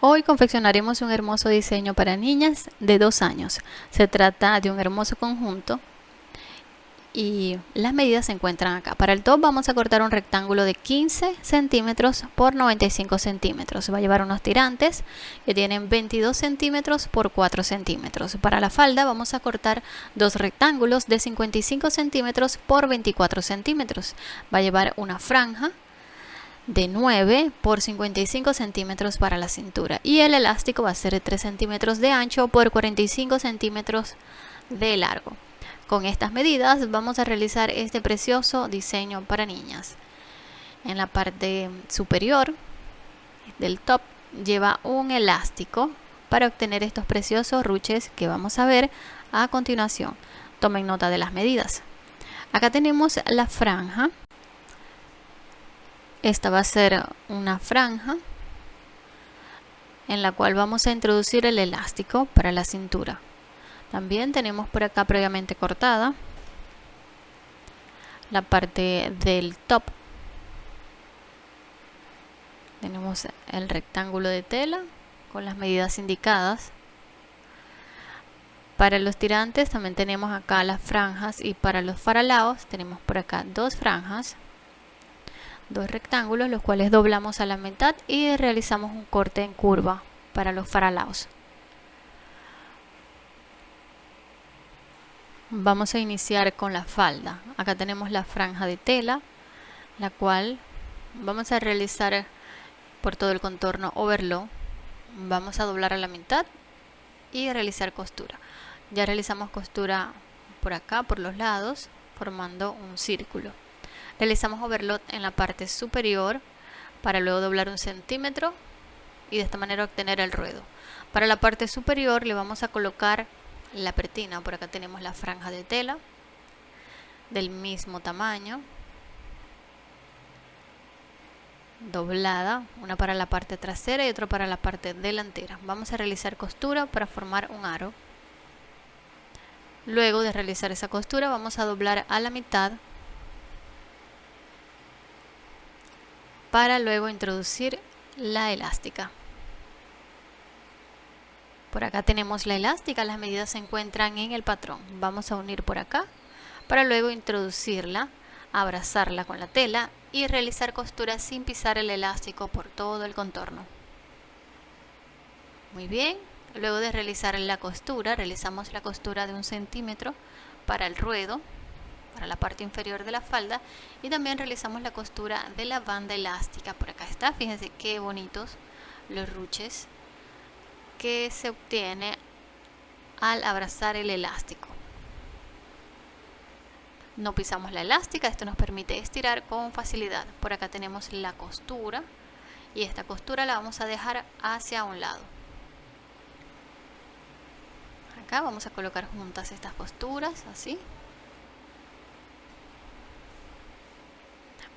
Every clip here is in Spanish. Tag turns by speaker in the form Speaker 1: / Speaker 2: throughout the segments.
Speaker 1: Hoy confeccionaremos un hermoso diseño para niñas de dos años. Se trata de un hermoso conjunto y las medidas se encuentran acá. Para el top vamos a cortar un rectángulo de 15 centímetros por 95 centímetros. Va a llevar unos tirantes que tienen 22 centímetros por 4 centímetros. Para la falda vamos a cortar dos rectángulos de 55 centímetros por 24 centímetros. Va a llevar una franja de 9 por 55 centímetros para la cintura y el elástico va a ser de 3 centímetros de ancho por 45 centímetros de largo. Con estas medidas vamos a realizar este precioso diseño para niñas. En la parte superior del top lleva un elástico para obtener estos preciosos ruches que vamos a ver a continuación. Tomen nota de las medidas. Acá tenemos la franja esta va a ser una franja en la cual vamos a introducir el elástico para la cintura. También tenemos por acá previamente cortada la parte del top. Tenemos el rectángulo de tela con las medidas indicadas. Para los tirantes también tenemos acá las franjas y para los faralaos tenemos por acá dos franjas dos rectángulos los cuales doblamos a la mitad y realizamos un corte en curva para los faralaos vamos a iniciar con la falda. Acá tenemos la franja de tela la cual vamos a realizar por todo el contorno overlock vamos a doblar a la mitad y realizar costura. Ya realizamos costura por acá por los lados formando un círculo Realizamos overlock en la parte superior para luego doblar un centímetro y de esta manera obtener el ruedo. Para la parte superior le vamos a colocar la pretina, por acá tenemos la franja de tela del mismo tamaño, doblada, una para la parte trasera y otra para la parte delantera. Vamos a realizar costura para formar un aro. Luego de realizar esa costura vamos a doblar a la mitad para luego introducir la elástica. Por acá tenemos la elástica, las medidas se encuentran en el patrón. Vamos a unir por acá para luego introducirla, abrazarla con la tela y realizar costura sin pisar el elástico por todo el contorno. Muy bien, luego de realizar la costura, realizamos la costura de un centímetro para el ruedo para la parte inferior de la falda y también realizamos la costura de la banda elástica por acá está. Fíjense qué bonitos los ruches que se obtiene al abrazar el elástico. No pisamos la elástica esto nos permite estirar con facilidad. Por acá tenemos la costura y esta costura la vamos a dejar hacia un lado. Acá vamos a colocar juntas estas costuras así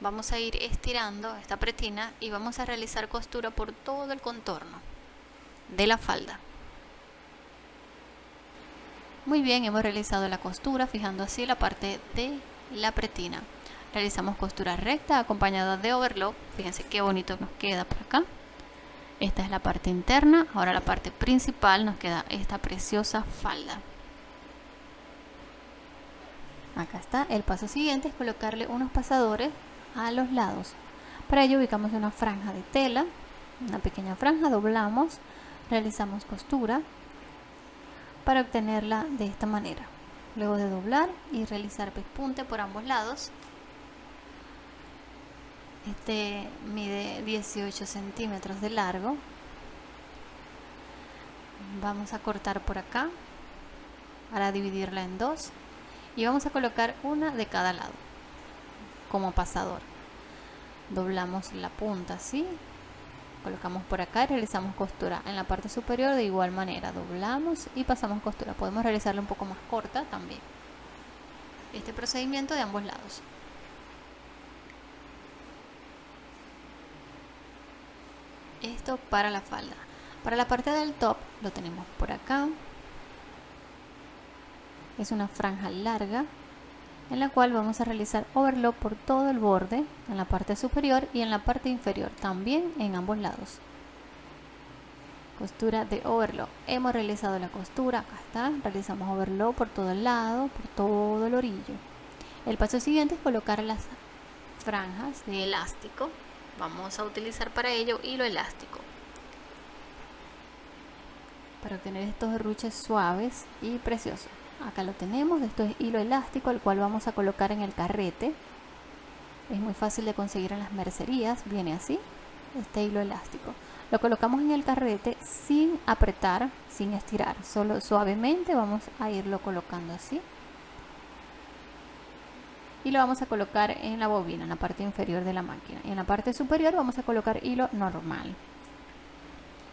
Speaker 1: vamos a ir estirando esta pretina y vamos a realizar costura por todo el contorno de la falda. Muy bien hemos realizado la costura fijando así la parte de la pretina. Realizamos costura recta acompañada de overlock. Fíjense qué bonito nos queda por acá. Esta es la parte interna. Ahora la parte principal nos queda esta preciosa falda. Acá está el paso siguiente es colocarle unos pasadores a los lados. Para ello ubicamos una franja de tela, una pequeña franja, doblamos, realizamos costura para obtenerla de esta manera. Luego de doblar y realizar pespunte por ambos lados, este mide 18 centímetros de largo. Vamos a cortar por acá para dividirla en dos y vamos a colocar una de cada lado como pasador. Doblamos la punta así colocamos por acá y realizamos costura en la parte superior de igual manera. Doblamos y pasamos costura. Podemos realizarla un poco más corta también. Este procedimiento de ambos lados. Esto para la falda. Para la parte del top lo tenemos por acá. Es una franja larga en la cual vamos a realizar overlock por todo el borde en la parte superior y en la parte inferior también en ambos lados. Costura de overlock. Hemos realizado la costura acá está. Realizamos overlock por todo el lado por todo el orillo. El paso siguiente es colocar las franjas de elástico. Vamos a utilizar para ello hilo elástico. Para obtener estos derruches suaves y preciosos acá lo tenemos esto es hilo elástico el cual vamos a colocar en el carrete. Es muy fácil de conseguir en las mercerías viene así este hilo elástico. Lo colocamos en el carrete sin apretar sin estirar solo suavemente vamos a irlo colocando así. Y lo vamos a colocar en la bobina en la parte inferior de la máquina. Y en la parte superior vamos a colocar hilo normal.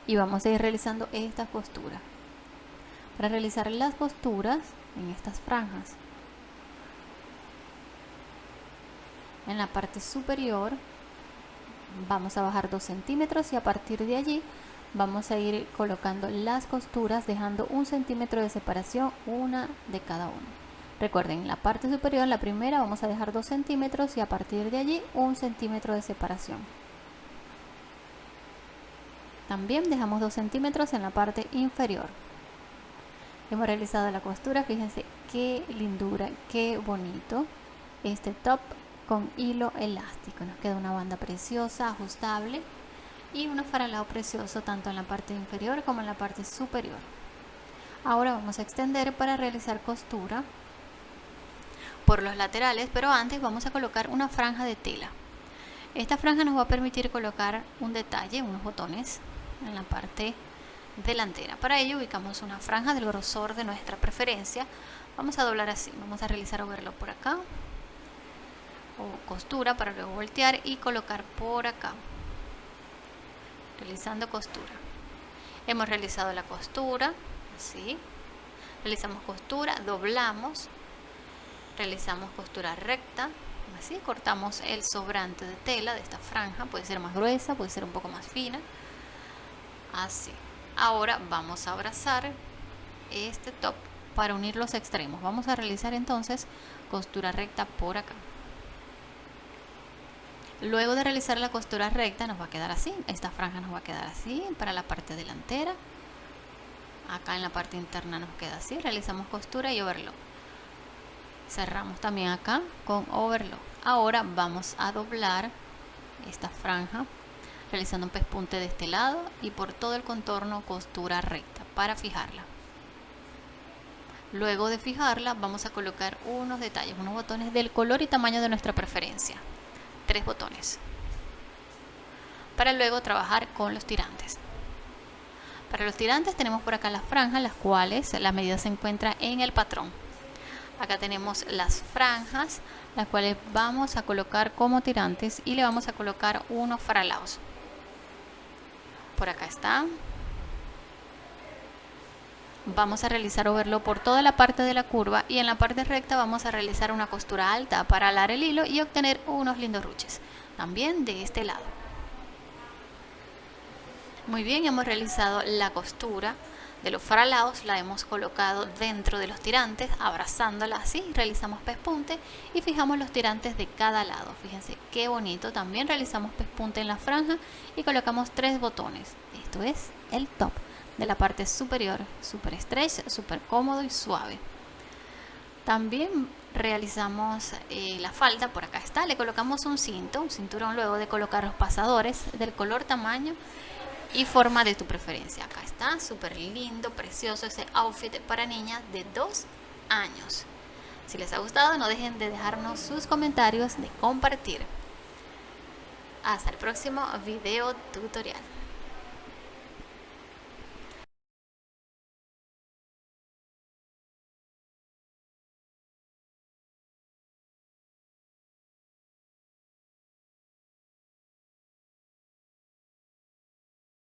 Speaker 1: Y vamos a ir realizando esta costura para realizar las costuras en estas franjas. En la parte superior vamos a bajar 2 centímetros y a partir de allí vamos a ir colocando las costuras dejando un centímetro de separación una de cada una recuerden la parte superior la primera vamos a dejar 2 centímetros y a partir de allí un centímetro de separación. También dejamos 2 centímetros en la parte inferior hemos realizado la costura fíjense qué lindura qué bonito. Este top con hilo elástico nos queda una banda preciosa ajustable y un faralado precioso tanto en la parte inferior como en la parte superior. Ahora vamos a extender para realizar costura por los laterales pero antes vamos a colocar una franja de tela. Esta franja nos va a permitir colocar un detalle unos botones en la parte delantera. Para ello ubicamos una franja del grosor de nuestra preferencia. Vamos a doblar así vamos a realizar overlock por acá o costura para luego voltear y colocar por acá realizando costura. Hemos realizado la costura así realizamos costura doblamos realizamos costura recta así cortamos el sobrante de tela de esta franja puede ser más gruesa puede ser un poco más fina así ahora vamos a abrazar este top para unir los extremos vamos a realizar entonces costura recta por acá Luego de realizar la costura recta nos va a quedar así, esta franja nos va a quedar así para la parte delantera. Acá en la parte interna nos queda así, realizamos costura y overlock. Cerramos también acá con overlock. Ahora vamos a doblar esta franja realizando un pespunte de este lado y por todo el contorno costura recta para fijarla. Luego de fijarla vamos a colocar unos detalles, unos botones del color y tamaño de nuestra preferencia. Tres botones. Para luego trabajar con los tirantes. Para los tirantes tenemos por acá las franjas las cuales la medida se encuentra en el patrón. Acá tenemos las franjas las cuales vamos a colocar como tirantes y le vamos a colocar unos faralaos por acá están vamos a realizar overlock por toda la parte de la curva y en la parte recta vamos a realizar una costura alta para alar el hilo y obtener unos lindos ruches también de este lado. Muy bien hemos realizado la costura de los faralados la hemos colocado dentro de los tirantes abrazándola así realizamos pespunte y fijamos los tirantes de cada lado fíjense qué bonito también realizamos pespunte en la franja y colocamos tres botones esto es el top de la parte superior, super stretch, súper cómodo y suave. También realizamos eh, la falda, por acá está, le colocamos un cinto, un cinturón luego de colocar los pasadores del color, tamaño y forma de tu preferencia. Acá está, súper lindo, precioso ese outfit para niñas de 2 años. Si les ha gustado, no dejen de dejarnos sus comentarios, de compartir. Hasta el próximo video tutorial.